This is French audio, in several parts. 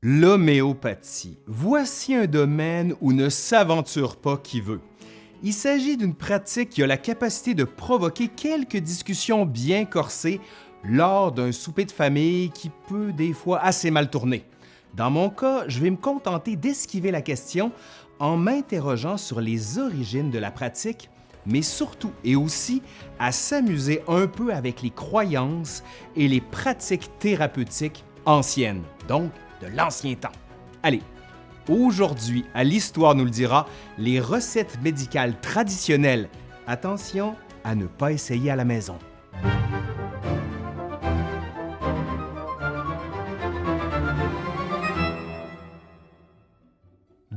L'homéopathie. Voici un domaine où ne s'aventure pas qui veut. Il s'agit d'une pratique qui a la capacité de provoquer quelques discussions bien corsées lors d'un souper de famille qui peut des fois assez mal tourner. Dans mon cas, je vais me contenter d'esquiver la question en m'interrogeant sur les origines de la pratique, mais surtout et aussi à s'amuser un peu avec les croyances et les pratiques thérapeutiques anciennes. Donc, de l'ancien temps. Allez, aujourd'hui, à l'Histoire nous le dira, les recettes médicales traditionnelles. Attention à ne pas essayer à la maison.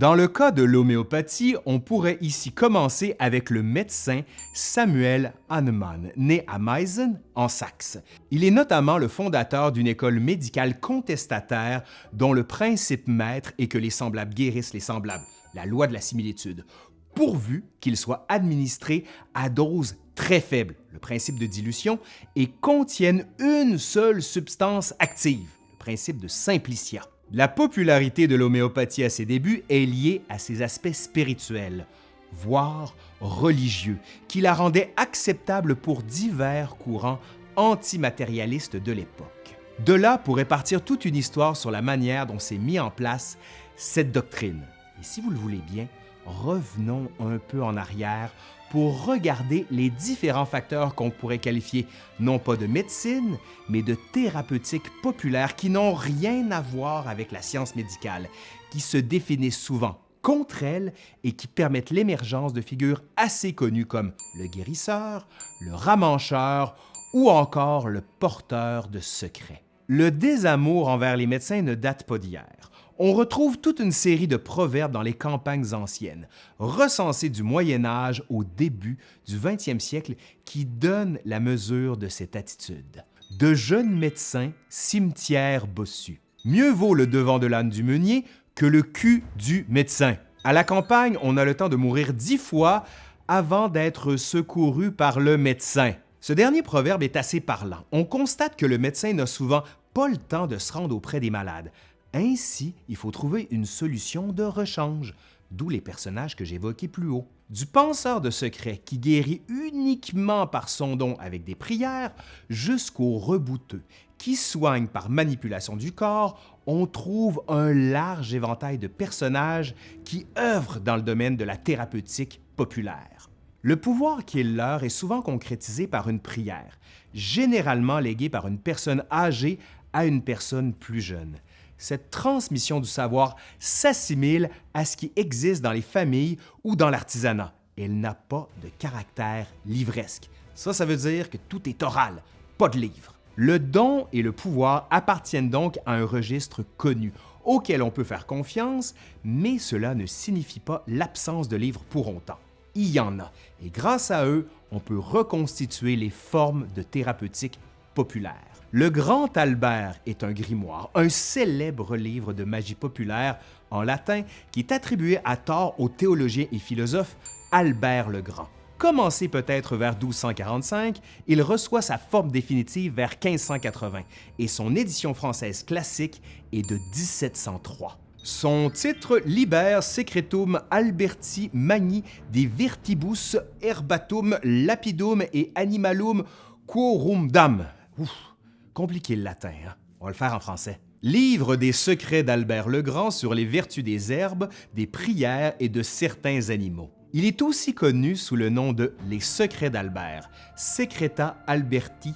Dans le cas de l'homéopathie, on pourrait ici commencer avec le médecin Samuel Hahnemann, né à Meissen, en Saxe. Il est notamment le fondateur d'une école médicale contestataire dont le principe maître est que les semblables guérissent les semblables, la loi de la similitude, pourvu qu'ils soient administrés à dose très faible, le principe de dilution, et contiennent une seule substance active, le principe de simplicia. La popularité de l'homéopathie à ses débuts est liée à ses aspects spirituels, voire religieux, qui la rendaient acceptable pour divers courants antimatérialistes de l'époque. De là pourrait partir toute une histoire sur la manière dont s'est mis en place cette doctrine. Et si vous le voulez bien, revenons un peu en arrière pour regarder les différents facteurs qu'on pourrait qualifier non pas de médecine, mais de thérapeutique populaire qui n'ont rien à voir avec la science médicale, qui se définissent souvent contre elle et qui permettent l'émergence de figures assez connues comme le guérisseur, le ramancheur ou encore le porteur de secrets. Le désamour envers les médecins ne date pas d'hier on retrouve toute une série de proverbes dans les campagnes anciennes, recensés du Moyen Âge au début du 20e siècle, qui donnent la mesure de cette attitude. De jeunes médecins, cimetière bossu. Mieux vaut le devant de l'âne du meunier que le cul du médecin. À la campagne, on a le temps de mourir dix fois avant d'être secouru par le médecin. Ce dernier proverbe est assez parlant. On constate que le médecin n'a souvent pas le temps de se rendre auprès des malades, ainsi, il faut trouver une solution de rechange, d'où les personnages que j'évoquais plus haut. Du penseur de secret qui guérit uniquement par son don avec des prières, jusqu'au rebouteux qui soigne par manipulation du corps, on trouve un large éventail de personnages qui œuvrent dans le domaine de la thérapeutique populaire. Le pouvoir qui est leur est souvent concrétisé par une prière, généralement léguée par une personne âgée à une personne plus jeune cette transmission du savoir s'assimile à ce qui existe dans les familles ou dans l'artisanat. Elle n'a pas de caractère livresque. Ça, ça veut dire que tout est oral, pas de livre. Le don et le pouvoir appartiennent donc à un registre connu, auquel on peut faire confiance, mais cela ne signifie pas l'absence de livres pour autant. Il y en a, et grâce à eux, on peut reconstituer les formes de thérapeutique populaire. Le Grand Albert est un grimoire, un célèbre livre de magie populaire en latin qui est attribué à tort au théologien et philosophe Albert le Grand. Commencé peut-être vers 1245, il reçoit sa forme définitive vers 1580 et son édition française classique est de 1703. Son titre Liber Secretum Alberti Magni de Virtibus Herbatum Lapidum et Animalum Quorumdam. Ouf Compliqué le latin, hein? On va le faire en français. Livre des secrets d'Albert le Grand sur les vertus des herbes, des prières et de certains animaux. Il est aussi connu sous le nom de Les secrets d'Albert, Secreta Alberti,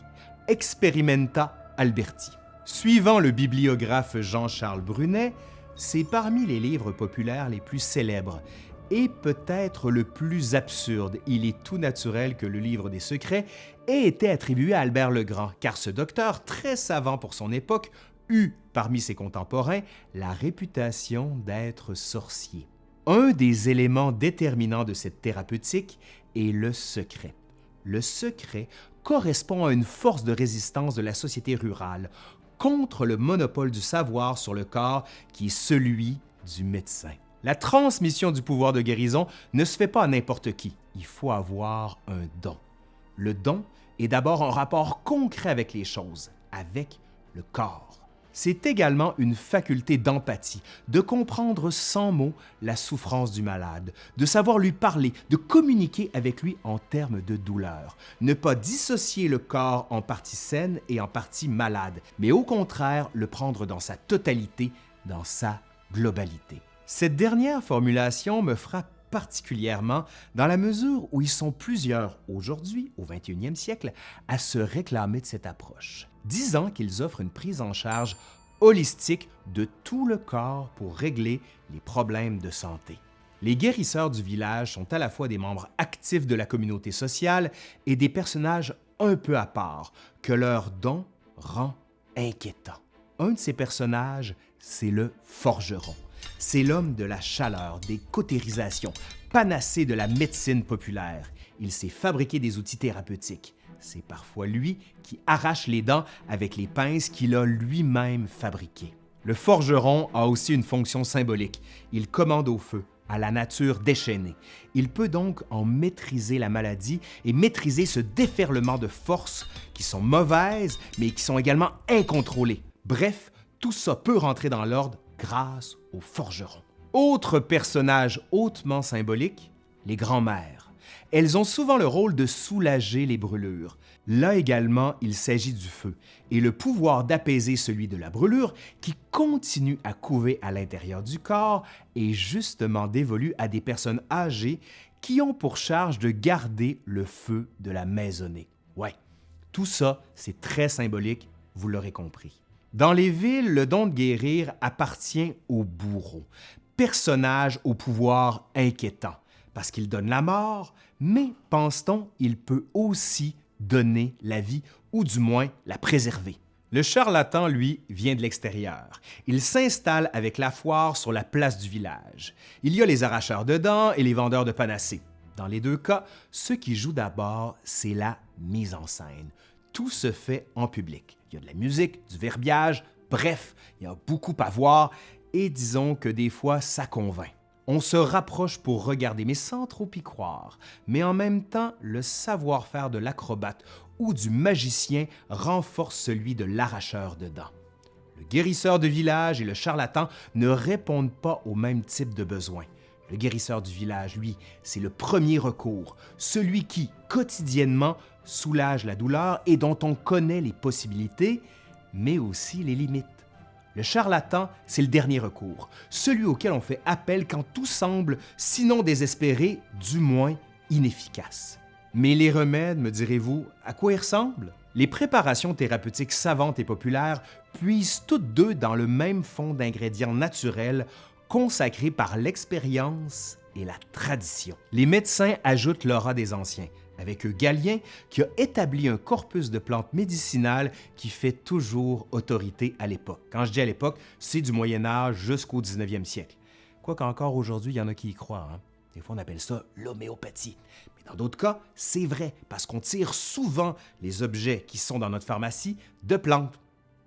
Experimenta Alberti. Suivant le bibliographe Jean-Charles Brunet, c'est parmi les livres populaires les plus célèbres et peut-être le plus absurde. Il est tout naturel que le livre des secrets ait été attribué à Albert le Grand, car ce docteur, très savant pour son époque, eut, parmi ses contemporains, la réputation d'être sorcier. Un des éléments déterminants de cette thérapeutique est le secret. Le secret correspond à une force de résistance de la société rurale contre le monopole du savoir sur le corps qui est celui du médecin. La transmission du pouvoir de guérison ne se fait pas à n'importe qui. Il faut avoir un don. Le don est d'abord un rapport concret avec les choses, avec le corps. c'est également une faculté d'empathie, de comprendre sans mots la souffrance du malade, de savoir lui parler, de communiquer avec lui en termes de douleur, ne pas dissocier le corps en partie saine et en partie malade, mais au contraire le prendre dans sa totalité, dans sa globalité. Cette dernière formulation me frappe particulièrement dans la mesure où ils sont plusieurs aujourd'hui, au 21e siècle, à se réclamer de cette approche, disant qu'ils offrent une prise en charge holistique de tout le corps pour régler les problèmes de santé. Les guérisseurs du village sont à la fois des membres actifs de la communauté sociale et des personnages un peu à part, que leur don rend inquiétant. Un de ces personnages, c'est le forgeron. C'est l'homme de la chaleur, des cautérisations, panacé de la médecine populaire. Il sait fabriquer des outils thérapeutiques. C'est parfois lui qui arrache les dents avec les pinces qu'il a lui-même fabriquées. Le forgeron a aussi une fonction symbolique. Il commande au feu, à la nature déchaînée. Il peut donc en maîtriser la maladie et maîtriser ce déferlement de forces qui sont mauvaises, mais qui sont également incontrôlées. Bref, tout ça peut rentrer dans l'ordre grâce au forgeron. Autre personnage hautement symbolique, les grands-mères. Elles ont souvent le rôle de soulager les brûlures. Là également, il s'agit du feu et le pouvoir d'apaiser celui de la brûlure qui continue à couver à l'intérieur du corps est justement dévolu à des personnes âgées qui ont pour charge de garder le feu de la maisonnée. Ouais, tout ça, c'est très symbolique, vous l'aurez compris. Dans les villes, le don de guérir appartient au bourreau, personnage au pouvoir inquiétant, parce qu'il donne la mort, mais pense-t-on, il peut aussi donner la vie, ou du moins la préserver. Le charlatan, lui, vient de l'extérieur. Il s'installe avec la foire sur la place du village. Il y a les arracheurs de dents et les vendeurs de panacées. Dans les deux cas, ce qui joue d'abord, c'est la mise en scène. Tout se fait en public. Il y a de la musique, du verbiage, bref, il y a beaucoup à voir et disons que des fois, ça convainc. On se rapproche pour regarder, mais sans trop y croire. Mais en même temps, le savoir-faire de l'acrobate ou du magicien renforce celui de l'arracheur de dents. Le guérisseur de village et le charlatan ne répondent pas au même type de besoin. Le guérisseur du village, lui, c'est le premier recours, celui qui, quotidiennement, soulage la douleur et dont on connaît les possibilités, mais aussi les limites. Le charlatan, c'est le dernier recours, celui auquel on fait appel quand tout semble, sinon désespéré, du moins inefficace. Mais les remèdes, me direz-vous, à quoi ils ressemblent? Les préparations thérapeutiques savantes et populaires puisent toutes deux dans le même fond d'ingrédients naturels consacrés par l'expérience et la tradition. Les médecins ajoutent l'aura des anciens, avec Galien qui a établi un corpus de plantes médicinales qui fait toujours autorité à l'époque. Quand je dis à l'époque, c'est du Moyen Âge jusqu'au 19e siècle. Quoique encore aujourd'hui, il y en a qui y croient. Hein. Des fois, on appelle ça l'homéopathie. Mais dans d'autres cas, c'est vrai, parce qu'on tire souvent les objets qui sont dans notre pharmacie de plantes.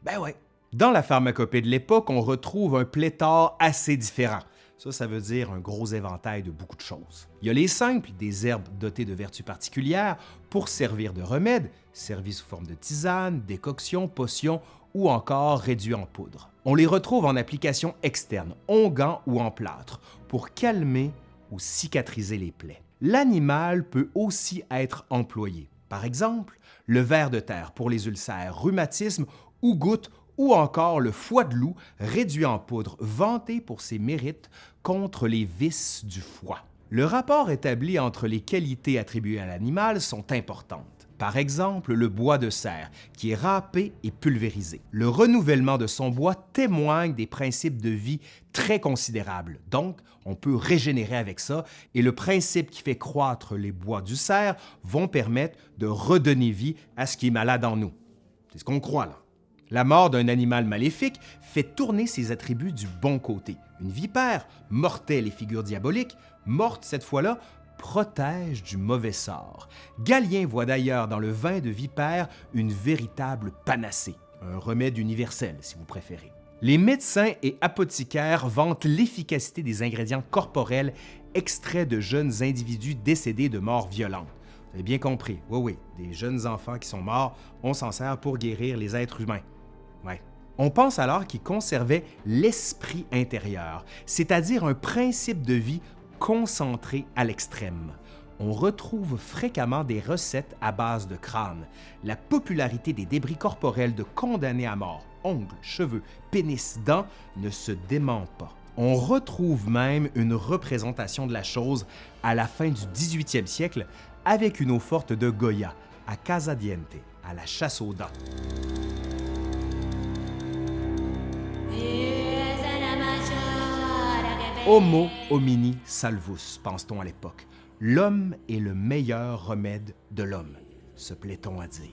Ben ouais. Dans la pharmacopée de l'époque, on retrouve un pléthore assez différent. Ça, ça veut dire un gros éventail de beaucoup de choses. Il y a les simples, des herbes dotées de vertus particulières pour servir de remède, servies sous forme de tisane, décoction, potion ou encore réduits en poudre. On les retrouve en application externe, onguent ou en plâtre, pour calmer ou cicatriser les plaies. L'animal peut aussi être employé. Par exemple, le ver de terre pour les ulcères, rhumatisme ou gouttes ou encore le foie de loup réduit en poudre, vanté pour ses mérites contre les vices du foie. Le rapport établi entre les qualités attribuées à l'animal sont importantes. Par exemple, le bois de cerf, qui est râpé et pulvérisé. Le renouvellement de son bois témoigne des principes de vie très considérables, donc on peut régénérer avec ça, et le principe qui fait croître les bois du cerf vont permettre de redonner vie à ce qui est malade en nous. C'est ce qu'on croit là. La mort d'un animal maléfique fait tourner ses attributs du bon côté. Une vipère, mortelle et figure diabolique, morte cette fois-là, protège du mauvais sort. Galien voit d'ailleurs dans le vin de vipère une véritable panacée, un remède universel si vous préférez. Les médecins et apothicaires vantent l'efficacité des ingrédients corporels extraits de jeunes individus décédés de morts violentes. Vous avez bien compris, oui oui, des jeunes enfants qui sont morts, on s'en sert pour guérir les êtres humains. On pense alors qu'il conservait l'esprit intérieur, c'est-à-dire un principe de vie concentré à l'extrême. On retrouve fréquemment des recettes à base de crâne. La popularité des débris corporels de condamnés à mort, ongles, cheveux, pénis, dents, ne se dément pas. On retrouve même une représentation de la chose à la fin du 18e siècle avec une eau forte de Goya, à Casadiente, à la chasse aux dents. Homo homini salvus, pense-t-on à l'époque. L'homme est le meilleur remède de l'homme, se plaît-on à dire.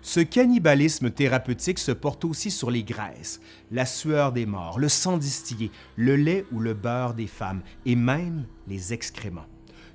Ce cannibalisme thérapeutique se porte aussi sur les graisses, la sueur des morts, le sang distillé, le lait ou le beurre des femmes et même les excréments.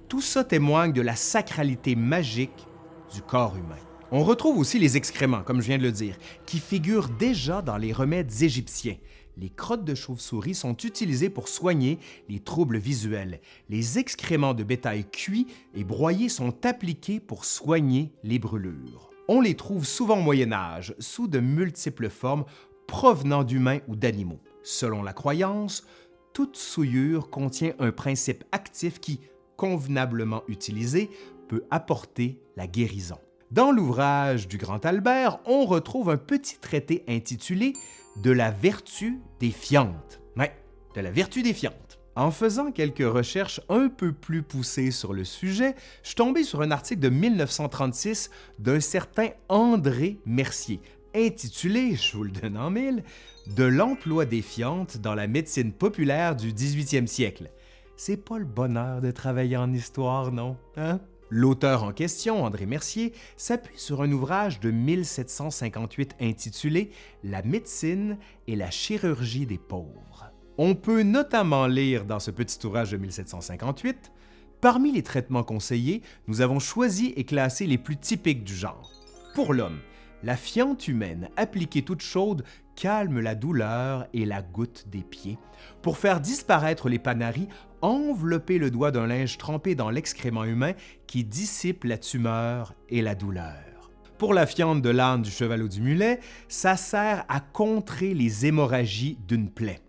Tout ça témoigne de la sacralité magique du corps humain. On retrouve aussi les excréments, comme je viens de le dire, qui figurent déjà dans les remèdes égyptiens. Les crottes de chauve-souris sont utilisées pour soigner les troubles visuels. Les excréments de bétail cuits et broyés sont appliqués pour soigner les brûlures. On les trouve souvent au Moyen Âge, sous de multiples formes provenant d'humains ou d'animaux. Selon la croyance, toute souillure contient un principe actif qui, convenablement utilisé, peut apporter la guérison. Dans l'ouvrage du Grand Albert, on retrouve un petit traité intitulé De la vertu des fientes. Ouais, de la vertu des fientes. En faisant quelques recherches un peu plus poussées sur le sujet, je suis tombé sur un article de 1936 d'un certain André Mercier, intitulé, je vous le donne en mille, De l'emploi des fientes dans la médecine populaire du 18e siècle. C'est pas le bonheur de travailler en histoire, non? Hein? L'auteur en question, André Mercier, s'appuie sur un ouvrage de 1758 intitulé La médecine et la chirurgie des pauvres. On peut notamment lire dans ce petit ouvrage de 1758 Parmi les traitements conseillés, nous avons choisi et classé les plus typiques du genre. Pour l'homme, la fiente humaine appliquée toute chaude calme la douleur et la goutte des pieds. Pour faire disparaître les panaris, envelopper le doigt d'un linge trempé dans l'excrément humain qui dissipe la tumeur et la douleur. Pour la fiente de l'âne, du cheval ou du mulet, ça sert à contrer les hémorragies d'une plaie.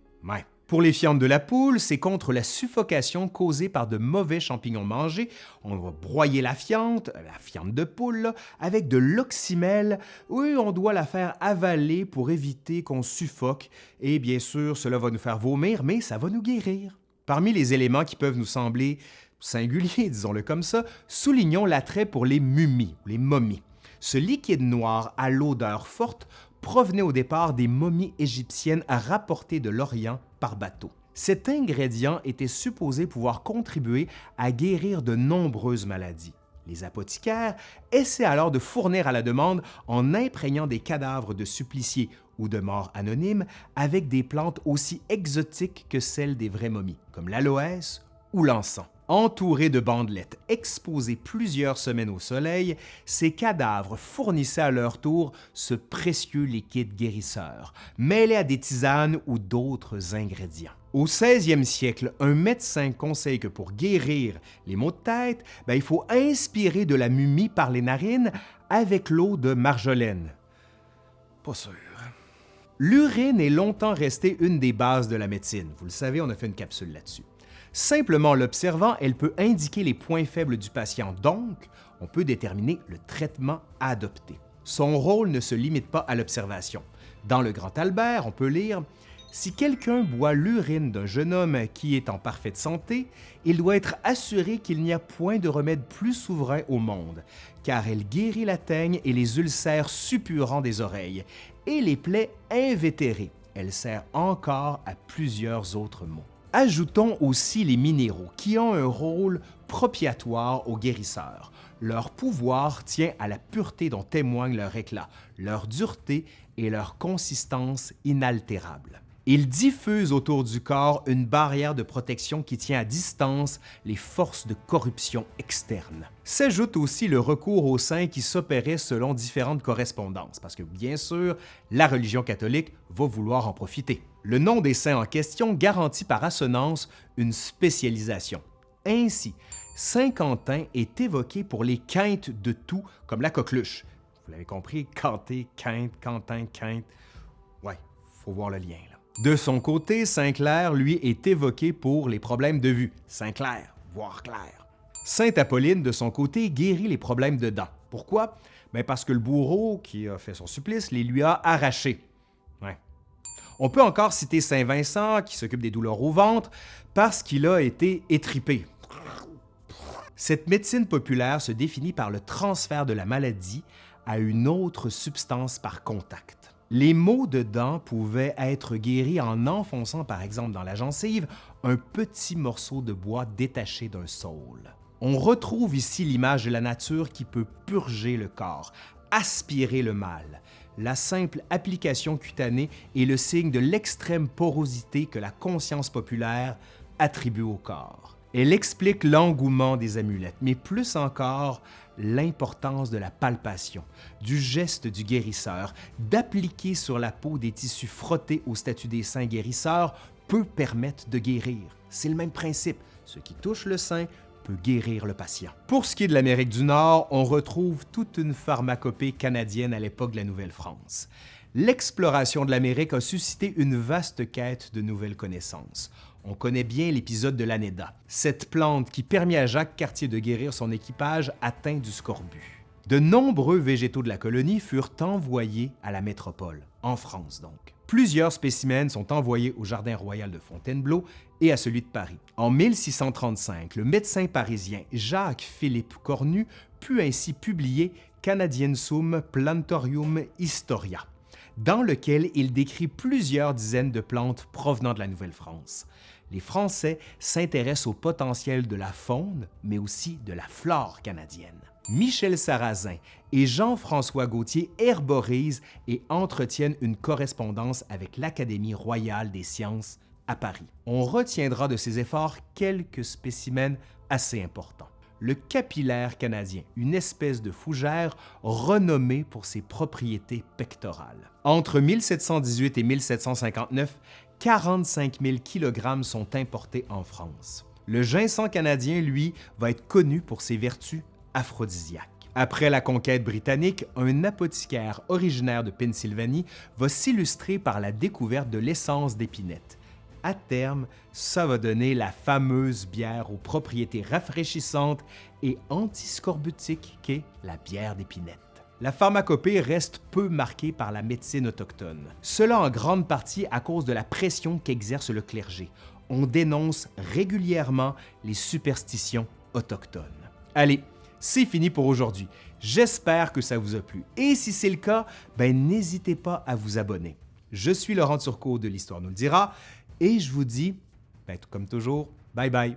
Pour les fientes de la poule, c'est contre la suffocation causée par de mauvais champignons mangés. On va broyer la fiente, la fiente de poule, avec de l'oxymel. Oui, on doit la faire avaler pour éviter qu'on suffoque. Et bien sûr, cela va nous faire vomir, mais ça va nous guérir. Parmi les éléments qui peuvent nous sembler singuliers, disons-le comme ça, soulignons l'attrait pour les mumies, les momies. Ce liquide noir à l'odeur forte provenait au départ des momies égyptiennes rapportées de l'Orient par bateau. Cet ingrédient était supposé pouvoir contribuer à guérir de nombreuses maladies. Les apothicaires essaient alors de fournir à la demande en imprégnant des cadavres de suppliciés ou de morts anonymes avec des plantes aussi exotiques que celles des vraies momies, comme l'aloès ou l'encens. Entourés de bandelettes exposées plusieurs semaines au soleil, ces cadavres fournissaient à leur tour ce précieux liquide guérisseur, mêlé à des tisanes ou d'autres ingrédients. Au 16e siècle, un médecin conseille que pour guérir les maux de tête, ben, il faut inspirer de la mumie par les narines avec l'eau de marjolaine. Pas sûr. L'urine est longtemps restée une des bases de la médecine. Vous le savez, on a fait une capsule là-dessus. Simplement l'observant, elle peut indiquer les points faibles du patient, donc on peut déterminer le traitement à adopter. Son rôle ne se limite pas à l'observation. Dans le Grand Albert, on peut lire si quelqu'un boit l'urine d'un jeune homme qui est en parfaite santé, il doit être assuré qu'il n'y a point de remède plus souverain au monde, car elle guérit la teigne et les ulcères suppurants des oreilles, et les plaies invétérées. Elle sert encore à plusieurs autres maux. Ajoutons aussi les minéraux qui ont un rôle propiatoire aux guérisseurs. Leur pouvoir tient à la pureté dont témoigne leur éclat, leur dureté et leur consistance inaltérable. Ils diffusent autour du corps une barrière de protection qui tient à distance les forces de corruption externes. S'ajoute aussi le recours aux saints qui s'opérait selon différentes correspondances, parce que bien sûr, la religion catholique va vouloir en profiter. Le nom des saints en question garantit par assonance une spécialisation. Ainsi, Saint Quentin est évoqué pour les quintes de tout, comme la coqueluche. Vous l'avez compris, Quentin, quinte, Quentin, quinte. Ouais, faut voir le lien. De son côté, Saint-Clair, lui, est évoqué pour les problèmes de vue. Saint-Clair, voir clair. Sainte Apolline, de son côté, guérit les problèmes de dents. Pourquoi? Bien parce que le bourreau qui a fait son supplice les lui a arrachés. On peut encore citer Saint Vincent, qui s'occupe des douleurs au ventre, parce qu'il a été étripé. Cette médecine populaire se définit par le transfert de la maladie à une autre substance par contact. Les maux de dents pouvaient être guéris en enfonçant par exemple dans la gencive un petit morceau de bois détaché d'un saule. On retrouve ici l'image de la nature qui peut purger le corps, aspirer le mal. La simple application cutanée est le signe de l'extrême porosité que la conscience populaire attribue au corps. Elle explique l'engouement des amulettes, mais plus encore l'importance de la palpation, du geste du guérisseur, d'appliquer sur la peau des tissus frottés au statut des saints guérisseurs peut permettre de guérir. C'est le même principe. Ce qui touche le sein peut guérir le patient. Pour ce qui est de l'Amérique du Nord, on retrouve toute une pharmacopée canadienne à l'époque de la Nouvelle-France. L'exploration de l'Amérique a suscité une vaste quête de nouvelles connaissances. On connaît bien l'épisode de l'anéda, cette plante qui permet à Jacques Cartier de guérir son équipage atteint du scorbut. De nombreux végétaux de la colonie furent envoyés à la métropole, en France donc. Plusieurs spécimens sont envoyés au Jardin royal de Fontainebleau et à celui de Paris. En 1635, le médecin parisien Jacques-Philippe Cornu put ainsi publier Canadiensum Plantorium Historia, dans lequel il décrit plusieurs dizaines de plantes provenant de la Nouvelle-France les Français s'intéressent au potentiel de la faune, mais aussi de la flore canadienne. Michel Sarrazin et Jean-François Gauthier herborisent et entretiennent une correspondance avec l'Académie royale des sciences à Paris. On retiendra de ces efforts quelques spécimens assez importants. Le capillaire canadien, une espèce de fougère renommée pour ses propriétés pectorales. Entre 1718 et 1759, 45 000 kg sont importés en France. Le ginseng canadien, lui, va être connu pour ses vertus aphrodisiaques. Après la conquête britannique, un apothicaire originaire de Pennsylvanie va s'illustrer par la découverte de l'essence d'épinette. À terme, ça va donner la fameuse bière aux propriétés rafraîchissantes et antiscorbutiques qu'est la bière d'épinette la pharmacopée reste peu marquée par la médecine autochtone. Cela en grande partie à cause de la pression qu'exerce le clergé. On dénonce régulièrement les superstitions autochtones. Allez, c'est fini pour aujourd'hui. J'espère que ça vous a plu. Et si c'est le cas, ben n'hésitez pas à vous abonner. Je suis Laurent Turcot de l'Histoire nous le dira et je vous dis, ben, comme toujours, bye bye.